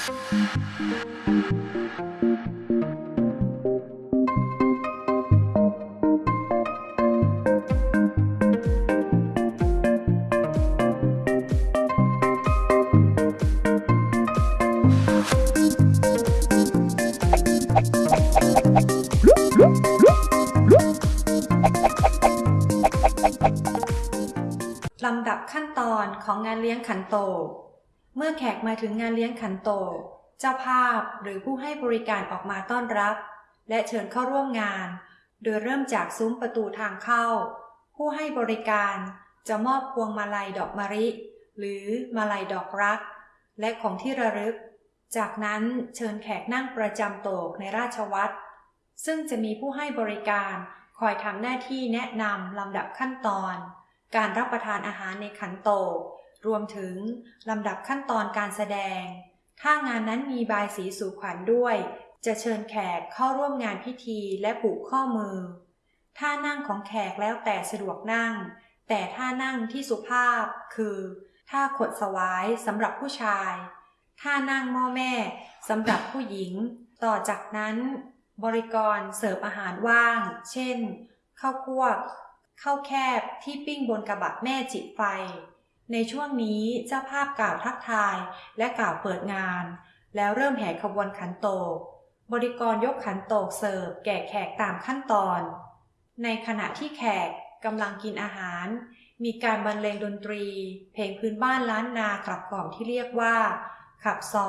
ลำดับขั้นตอนของงานเลี้ยงขันโตก เมื่อแขกมาถึงงานเลี้ยงขันโตกเจ้าภาพหรือผู้ให้บริการออกมาต้อนรับ และเชิญเข้าร่วมงาน โดยเริ่มจากซุ้มประตูทางเข้า ผู้ให้บริการจะมอบพวงมาลัยดอกมะลิ หรือมาลัยดอกรัก และของที่ระลึก จากนั้นเชิญแขกนั่งประจำโตกในราชวัตรซึ่งจะมีผู้ให้บริการคอยทำหน้าที่แนะนำลำดับขั้นตอน การรับประทานอาหารในขันโตก รวมถึงลำดับขั้นตอนการแสดง ถ้างานนั้นมีบายสีสู่ขวัญด้วย จะเชิญแขกเข้าร่วมงานพิธีและผูกข้อมือ ท่านั่งของแขกแล้วแต่สะดวกนั่ง แต่ท่านั่งที่สุภาพคือ ท่าขดสวายสำหรับผู้ชาย ท่านั่งม้อแม่สำหรับผู้หญิง ต่อจากนั้น บริกรเสิร์ฟอาหารว่าง เช่นข้าวคั่วข้าวแคบที่ปิ้งบนกระบะแม่จิไฟ ในช่วงนี้เจ้าภาพกล่าวทักทายและกล่าวเปิดงาน แล้วเริ่มแห่ขบวนขันโตก บริกรยกขันโตกเสิร์ฟแก่แขกตามขั้นตอน ในขณะที่แขกกำลังกินอาหาร มีการบรรเลงดนตรี เพลงพื้นบ้านล้านนาขับกล่อมที่เรียกว่า ขับซอ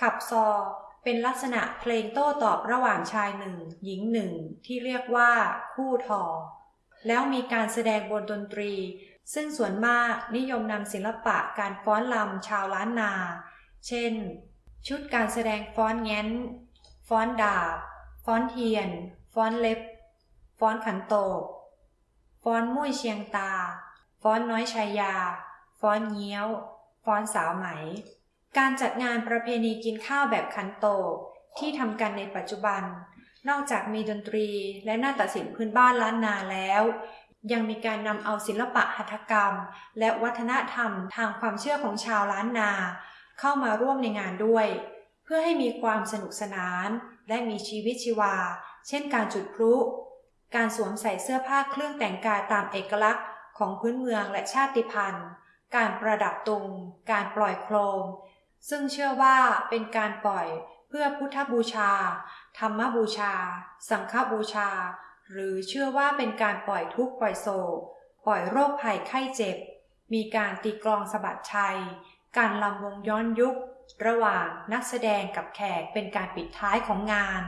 ขับซอ เป็นลักษณะเพลงโต้ตอบระหว่างชายหนึ่ง หญิงหนึ่งที่เรียกว่าคู่ทอ แล้วมีการแสดงบนดนตรี ซึ่งส่วนมากนิยมนำศิลปะการฟ้อนลำชาวล้านนา เช่น ชุดการแสดงฟ้อนแง้น ฟ้อนดาบ ฟ้อนเทียน ฟ้อนเล็บ ฟ้อนขันโตก ฟ้อนมุ้ยเชียงตา ฟ้อนน้อยชายา ฟ้อนเงี้ยว ฟ้อนสาวไหม การจัดงานประเพณีกินข้าวแบบขันโตกที่ทำกันในปัจจุบัน นอกจากมีดนตรีและนาฏศิลป์พื้นบ้านล้านนาแล้ว ยังมีการนำเอาศิลปะหัตถกรรม และวัฒนธรรมทางความเชื่อของชาวล้านนา เข้ามาร่วมในงานด้วย เพื่อให้มีความสนุกสนาน และมีชีวิตชีวา เช่นการจุดพลุ การสวมใส่เสื้อผ้าเครื่องแต่งกายตามเอกลักษณ์ ของพื้นเมืองและชาติพันธุ์ การประดับตุง การปล่อยโคม ซึ่งเชื่อว่าเป็นการปล่อยเพื่อพุทธบูชา ธรรมบูชา สังฆบูชา หรือเชื่อว่าเป็นการปล่อยทุกข์ปล่อยโศกปล่อยโรคภัยไข้เจ็บ มีการตีกลองสะบัดชัย การลำวงย้อนยุค ระหว่างนักแสดงกับแขกเป็นการปิดท้ายของงาน